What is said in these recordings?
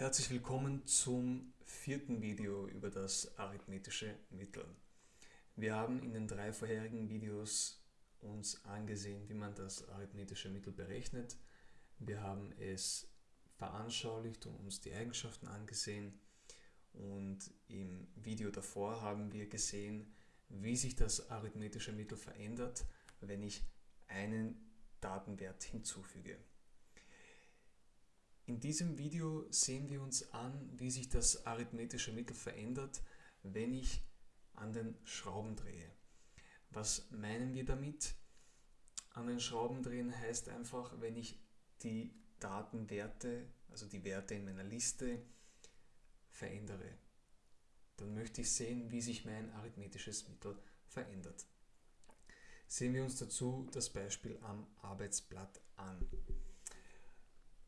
Herzlich willkommen zum vierten Video über das arithmetische Mittel. Wir haben in den drei vorherigen Videos uns angesehen, wie man das arithmetische Mittel berechnet. Wir haben es veranschaulicht und uns die Eigenschaften angesehen. Und im Video davor haben wir gesehen, wie sich das arithmetische Mittel verändert, wenn ich einen Datenwert hinzufüge. In diesem Video sehen wir uns an, wie sich das arithmetische Mittel verändert, wenn ich an den Schrauben drehe. Was meinen wir damit? An den Schrauben drehen heißt einfach, wenn ich die Datenwerte, also die Werte in meiner Liste, verändere. Dann möchte ich sehen, wie sich mein arithmetisches Mittel verändert. Sehen wir uns dazu das Beispiel am Arbeitsblatt an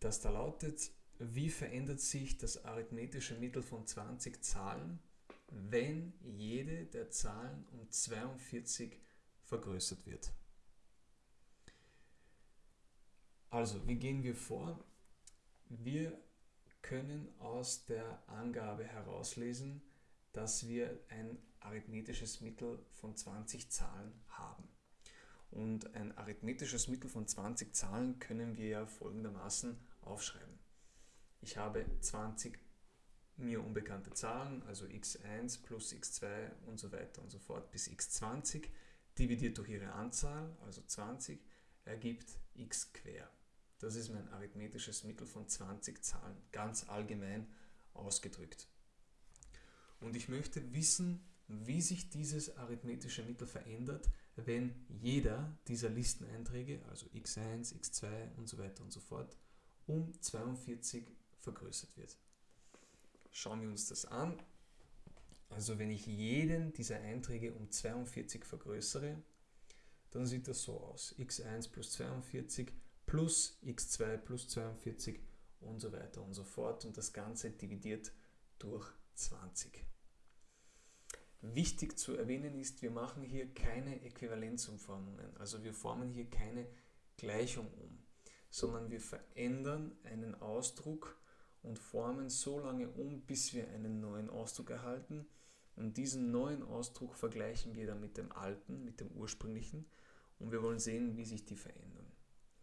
das da lautet, wie verändert sich das arithmetische Mittel von 20 Zahlen, wenn jede der Zahlen um 42 vergrößert wird. Also, wie gehen wir vor? Wir können aus der Angabe herauslesen, dass wir ein arithmetisches Mittel von 20 Zahlen haben. Und ein arithmetisches Mittel von 20 Zahlen können wir ja folgendermaßen aufschreiben. Ich habe 20 mir unbekannte Zahlen, also x1 plus x2 und so weiter und so fort bis x20, dividiert durch ihre Anzahl, also 20, ergibt x quer. Das ist mein arithmetisches Mittel von 20 Zahlen, ganz allgemein ausgedrückt. Und ich möchte wissen, wie sich dieses arithmetische Mittel verändert, wenn jeder dieser Listeneinträge, also x1, x2 und so weiter und so fort, um 42 vergrößert wird. Schauen wir uns das an. Also wenn ich jeden dieser Einträge um 42 vergrößere, dann sieht das so aus. x1 plus 42 plus x2 plus 42 und so weiter und so fort. Und das Ganze dividiert durch 20. Wichtig zu erwähnen ist, wir machen hier keine Äquivalenzumformungen. Also wir formen hier keine Gleichung um sondern wir verändern einen Ausdruck und formen so lange um, bis wir einen neuen Ausdruck erhalten. Und diesen neuen Ausdruck vergleichen wir dann mit dem alten, mit dem ursprünglichen und wir wollen sehen, wie sich die verändern.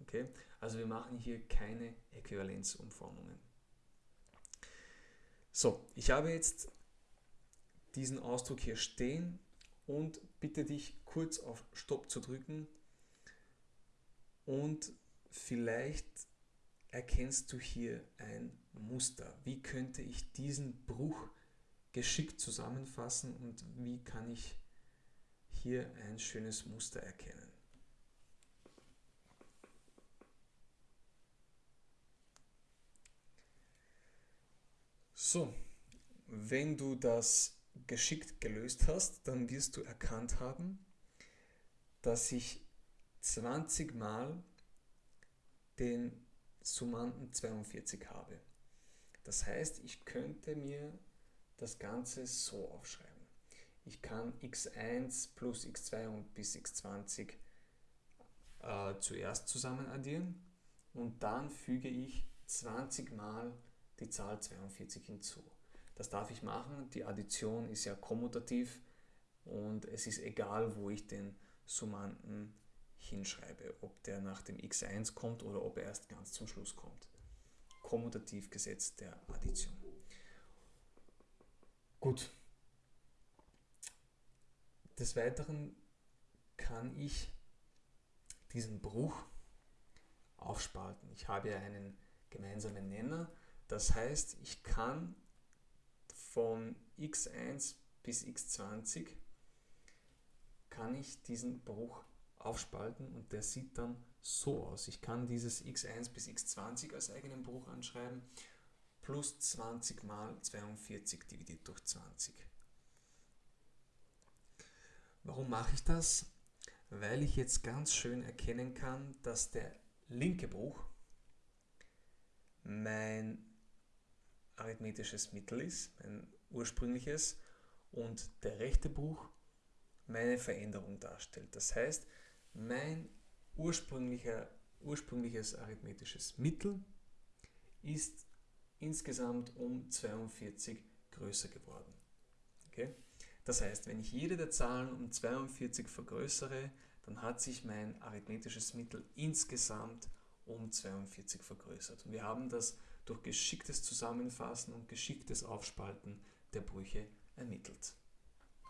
Okay? Also wir machen hier keine Äquivalenzumformungen. So, ich habe jetzt diesen Ausdruck hier stehen und bitte dich kurz auf Stopp zu drücken und Vielleicht erkennst du hier ein Muster. Wie könnte ich diesen Bruch geschickt zusammenfassen und wie kann ich hier ein schönes Muster erkennen? So, wenn du das geschickt gelöst hast, dann wirst du erkannt haben, dass ich 20 Mal den Summanden 42 habe. Das heißt, ich könnte mir das Ganze so aufschreiben. Ich kann x1 plus x2 und bis x20 äh, zuerst zusammen addieren und dann füge ich 20 mal die Zahl 42 hinzu. Das darf ich machen, die Addition ist ja kommutativ und es ist egal, wo ich den Summanden hinschreibe, ob der nach dem x1 kommt oder ob er erst ganz zum Schluss kommt. Kommutativgesetz der Addition. Gut. Des Weiteren kann ich diesen Bruch aufspalten. Ich habe ja einen gemeinsamen Nenner. Das heißt, ich kann von x1 bis x20 kann ich diesen Bruch aufspalten und der sieht dann so aus. Ich kann dieses x1 bis x20 als eigenen Bruch anschreiben, plus 20 mal 42 dividiert durch 20. Warum mache ich das? Weil ich jetzt ganz schön erkennen kann, dass der linke Bruch mein arithmetisches Mittel ist, mein ursprüngliches, und der rechte Bruch meine Veränderung darstellt. Das heißt, mein ursprünglicher, ursprüngliches arithmetisches Mittel ist insgesamt um 42 größer geworden. Okay? Das heißt, wenn ich jede der Zahlen um 42 vergrößere, dann hat sich mein arithmetisches Mittel insgesamt um 42 vergrößert. Und wir haben das durch geschicktes Zusammenfassen und geschicktes Aufspalten der Brüche ermittelt.